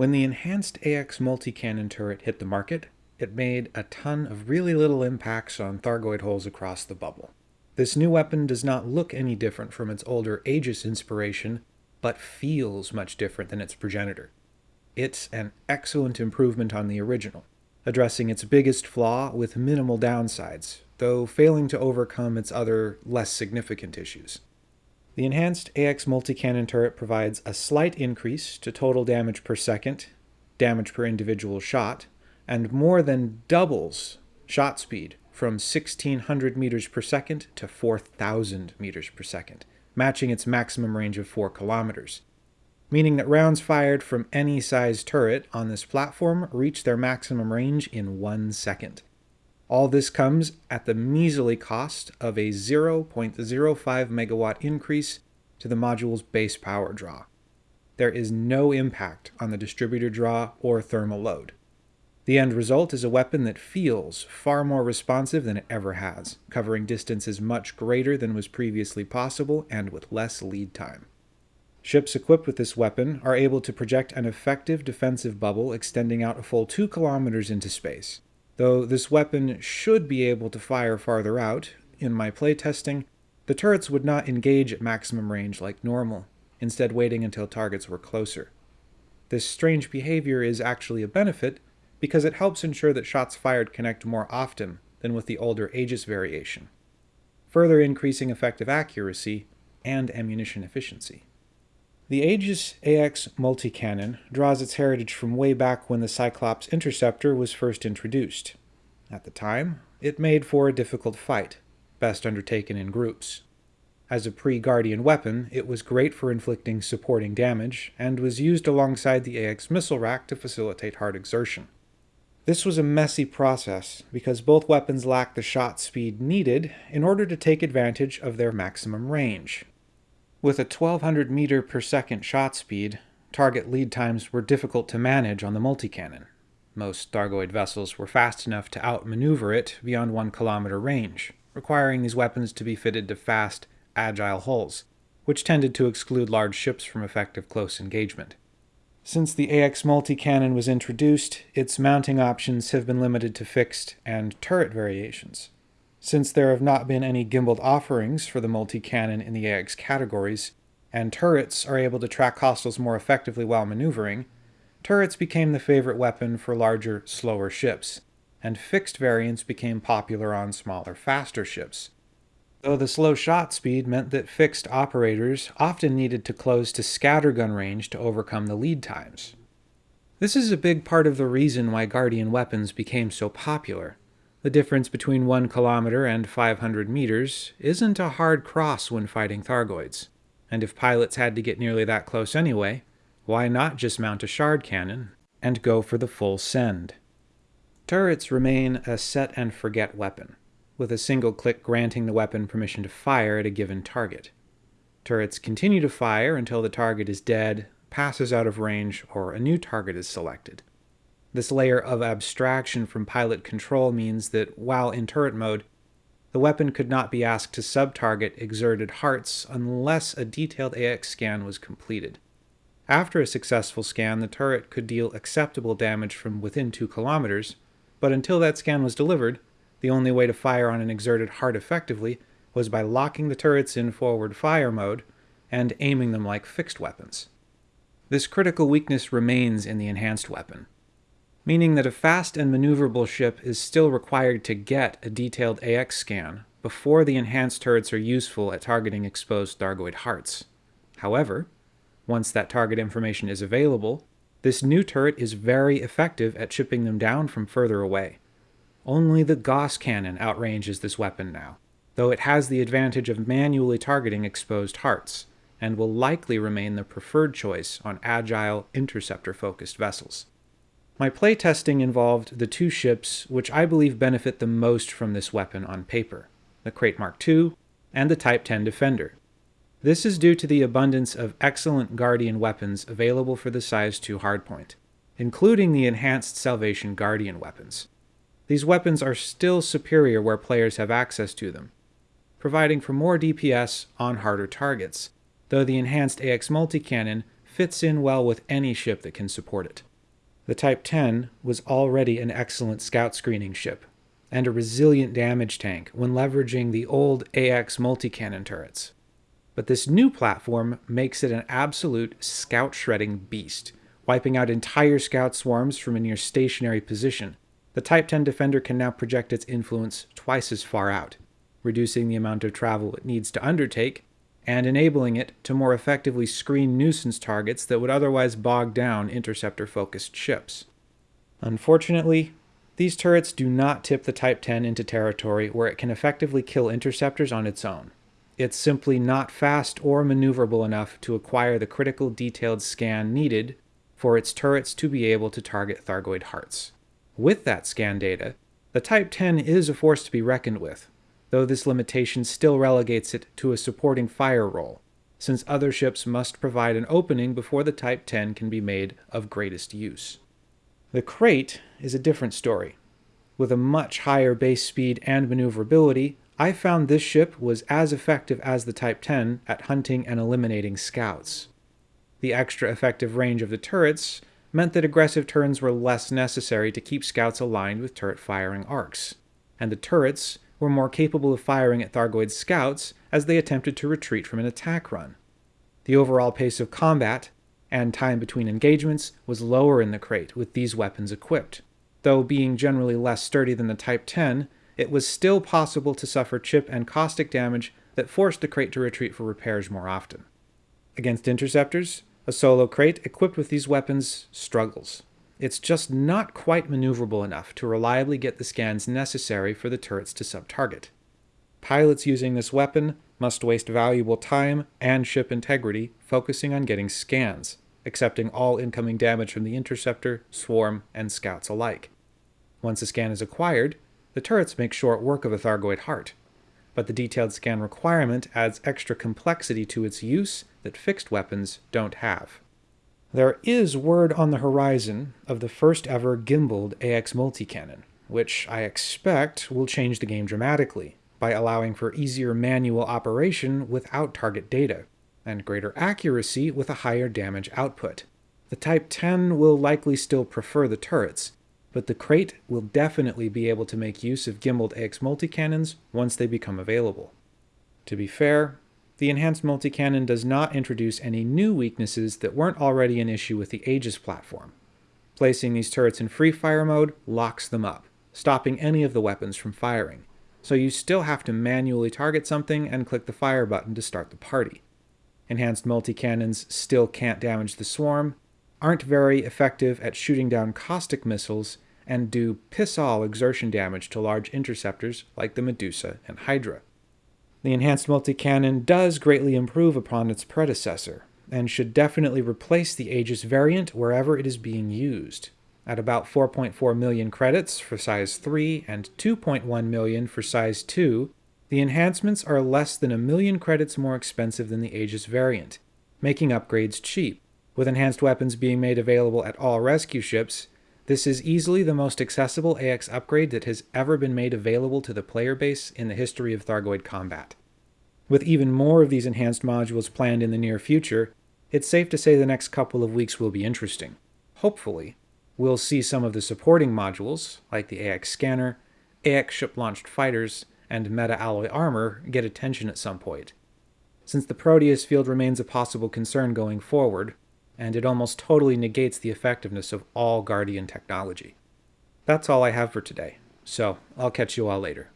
When the enhanced AX multi-cannon turret hit the market, it made a ton of really little impacts on Thargoid holes across the bubble. This new weapon does not look any different from its older Aegis inspiration, but feels much different than its progenitor. It's an excellent improvement on the original, addressing its biggest flaw with minimal downsides, though failing to overcome its other, less significant issues. The enhanced AX multi-cannon turret provides a slight increase to total damage per second, damage per individual shot, and more than doubles shot speed from 1600 meters per second to 4000 meters per second, matching its maximum range of 4 kilometers, meaning that rounds fired from any size turret on this platform reach their maximum range in one second. All this comes at the measly cost of a 0.05 megawatt increase to the module's base power draw. There is no impact on the distributor draw or thermal load. The end result is a weapon that feels far more responsive than it ever has, covering distances much greater than was previously possible and with less lead time. Ships equipped with this weapon are able to project an effective defensive bubble extending out a full 2 kilometers into space. Though this weapon should be able to fire farther out, in my playtesting, the turrets would not engage at maximum range like normal, instead waiting until targets were closer. This strange behavior is actually a benefit because it helps ensure that shots fired connect more often than with the older Aegis variation, further increasing effective accuracy and ammunition efficiency. The Aegis AX multi-cannon draws its heritage from way back when the Cyclops Interceptor was first introduced. At the time, it made for a difficult fight, best undertaken in groups. As a pre-Guardian weapon, it was great for inflicting supporting damage, and was used alongside the AX missile rack to facilitate heart exertion. This was a messy process because both weapons lacked the shot speed needed in order to take advantage of their maximum range. With a 1200 meter per second shot speed, target lead times were difficult to manage on the multi-cannon. Most Thargoid vessels were fast enough to outmaneuver it beyond one kilometer range, requiring these weapons to be fitted to fast, agile hulls, which tended to exclude large ships from effective close engagement. Since the AX multi-cannon was introduced, its mounting options have been limited to fixed and turret variations. Since there have not been any gimbaled offerings for the multi-cannon in the AX categories, and turrets are able to track hostiles more effectively while maneuvering, turrets became the favorite weapon for larger, slower ships, and fixed variants became popular on smaller, faster ships, though the slow shot speed meant that fixed operators often needed to close to scattergun range to overcome the lead times. This is a big part of the reason why Guardian weapons became so popular. The difference between 1 kilometer and 500 meters isn't a hard cross when fighting Thargoids, and if pilots had to get nearly that close anyway, why not just mount a shard cannon and go for the full send? Turrets remain a set and forget weapon with a single click granting the weapon permission to fire at a given target. Turrets continue to fire until the target is dead, passes out of range, or a new target is selected. This layer of abstraction from pilot control means that while in turret mode, the weapon could not be asked to sub-target exerted hearts unless a detailed AX scan was completed. After a successful scan, the turret could deal acceptable damage from within 2 kilometers, but until that scan was delivered, the only way to fire on an exerted heart effectively was by locking the turrets in forward fire mode and aiming them like fixed weapons. This critical weakness remains in the enhanced weapon, meaning that a fast and maneuverable ship is still required to get a detailed AX scan before the enhanced turrets are useful at targeting exposed Thargoid hearts. However, once that target information is available, this new turret is very effective at chipping them down from further away. Only the Gauss cannon outranges this weapon now, though it has the advantage of manually targeting exposed hearts, and will likely remain the preferred choice on agile, interceptor-focused vessels. My playtesting involved the two ships which I believe benefit the most from this weapon on paper, the Krait Mark II and the Type 10 Defender. This is due to the abundance of excellent Guardian weapons available for the Size 2 hardpoint, including the enhanced Salvation Guardian weapons, these weapons are still superior where players have access to them, providing for more DPS on harder targets, though the enhanced AX multi-cannon fits in well with any ship that can support it. The Type 10 was already an excellent scout screening ship, and a resilient damage tank when leveraging the old AX multi-cannon turrets. But this new platform makes it an absolute scout shredding beast, wiping out entire scout swarms from a near stationary position. The Type 10 Defender can now project its influence twice as far out, reducing the amount of travel it needs to undertake, and enabling it to more effectively screen nuisance targets that would otherwise bog down interceptor-focused ships. Unfortunately, these turrets do not tip the Type 10 into territory where it can effectively kill interceptors on its own. It's simply not fast or maneuverable enough to acquire the critical detailed scan needed for its turrets to be able to target Thargoid hearts. With that scan data, the Type 10 is a force to be reckoned with, though this limitation still relegates it to a supporting fire role, since other ships must provide an opening before the Type 10 can be made of greatest use. The Krait is a different story. With a much higher base speed and maneuverability, I found this ship was as effective as the Type 10 at hunting and eliminating scouts. The extra effective range of the turrets meant that aggressive turns were less necessary to keep scouts aligned with turret firing arcs, and the turrets were more capable of firing at Thargoid's scouts as they attempted to retreat from an attack run. The overall pace of combat and time between engagements was lower in the Krait with these weapons equipped. Though being generally less sturdy than the Type 10, it was still possible to suffer chip and caustic damage that forced the Krait to retreat for repairs more often. Against interceptors, a solo Krait equipped with these weapons struggles. It's just not quite maneuverable enough to reliably get the scans necessary for the turrets to sub-target. Pilots using this weapon must waste valuable time and ship integrity focusing on getting scans, accepting all incoming damage from the interceptor, swarm, and scouts alike. Once a scan is acquired, the turrets make short work of a Thargoid heart, but the detailed scan requirement adds extra complexity to its use that fixed weapons don't have. There is word on the horizon of the first ever gimbaled AX multi-cannon, which I expect will change the game dramatically by allowing for easier manual operation without target data, and greater accuracy with a higher damage output. The Type 10 will likely still prefer the turrets, but the Krait will definitely be able to make use of gimbaled AX multi-cannons once they become available. To be fair, the enhanced multi-cannon does not introduce any new weaknesses that weren't already an issue with the Aegis platform. Placing these turrets in free fire mode locks them up, stopping any of the weapons from firing, so you still have to manually target something and click the fire button to start the party. Enhanced multi-cannons still can't damage the swarm, aren't very effective at shooting down caustic missiles, and do piss-all exertion damage to large interceptors like the Medusa and Hydra. The enhanced multi-cannon does greatly improve upon its predecessor, and should definitely replace the Aegis variant wherever it is being used. At about 4.4 million credits for size 3 and 2.1 million for size 2, the enhancements are less than a million credits more expensive than the Aegis variant, making upgrades cheap. With enhanced weapons being made available at all rescue ships, this is easily the most accessible AX upgrade that has ever been made available to the player base in the history of Thargoid combat. With even more of these enhanced modules planned in the near future, it's safe to say the next couple of weeks will be interesting. Hopefully, we'll see some of the supporting modules, like the AX scanner, AX ship-launched fighters, and meta-alloy armor get attention at some point. Since the Proteus field remains a possible concern going forward, and it almost totally negates the effectiveness of all Guardian technology. That's all I have for today, so I'll catch you all later.